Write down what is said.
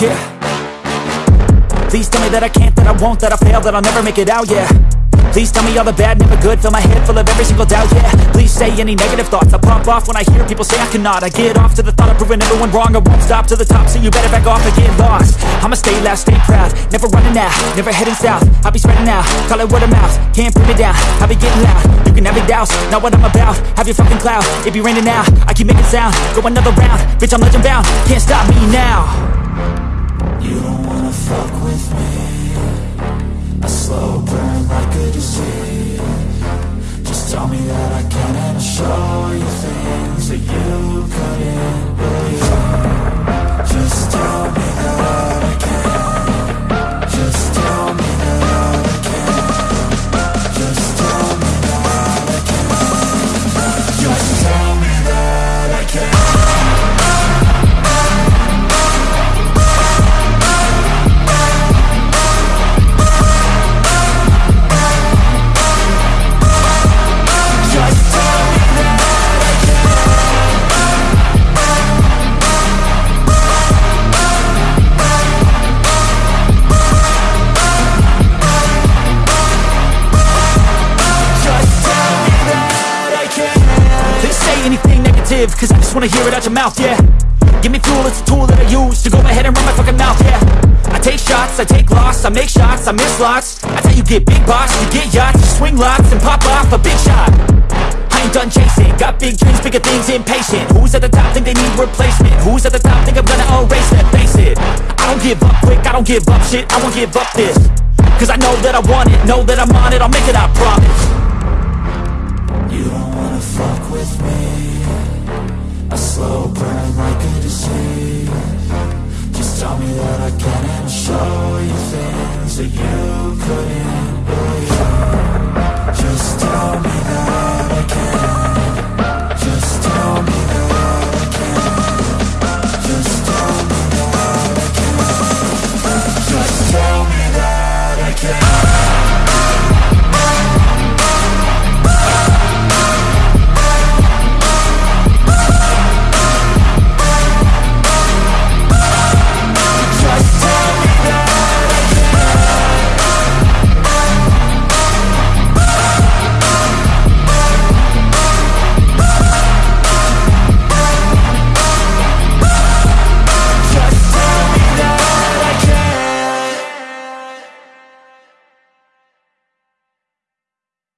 yeah. Please tell me that I can't, that I won't, that I fail, that I'll never make it out, yeah. Please tell me all the bad, never good Fill my head full of every single doubt, yeah. Please say any negative thoughts I pop off when I hear people say I cannot. I get off to the thought of proving everyone wrong I won't stop to the top, so you better back off and get lost. I'ma stay loud, stay proud Never running out, never heading south. I'll be spreading out, call it word of mouth Can't put me down, I'll be getting loud. You can have your doubts, not what I'm about Have your fucking cloud, it be raining now I keep making sound, go another round Bitch, I'm legend bound, can't stop me now negative, cause I just wanna hear it out your mouth, yeah. Give me fuel, it's a tool that I use to go ahead and run my fucking mouth, yeah. I take shots, I take loss, I make shots, I miss lots. That's how you get big boss, you get yachts, you swing lots and pop off a big shot. I ain't done chasing, got big dreams, bigger things, impatient. Who's at the top think they need replacement? Who's at the top think I'm gonna erase them? Face it, I don't give up quick, I don't give up shit, I won't give up this. Cause I know that I want it, know that I'm on it, I'll make it, I promise. You don't wanna fuck with me what I'd like you to see Just tell me that I can and I'll show you things that you couldn't